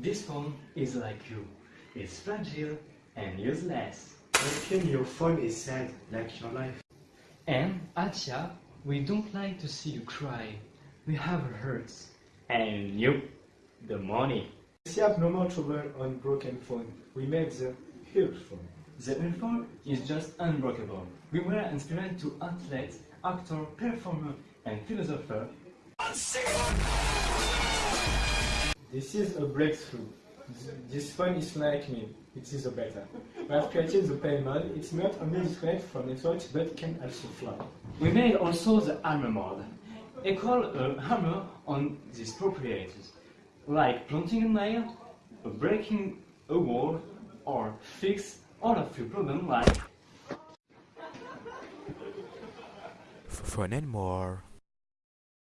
This phone is like you. It's fragile and useless. Making your phone is sad, like your life. And Atia, we don't like to see you cry. We have hurts. And you, the money. We have no more trouble on broken phone. We made the huge phone. The phone is just unbreakable. We were inspired to athletes, actor, performer, and philosopher. This is a breakthrough. This phone is like me. It is a beta. We have created the play mode. It's not only disconnect from networks, but can also fly. We made also the armor mode. Equal a hammer on these proprietors, like planting a nail, breaking a wall, or fix all of your problems like Phone and more.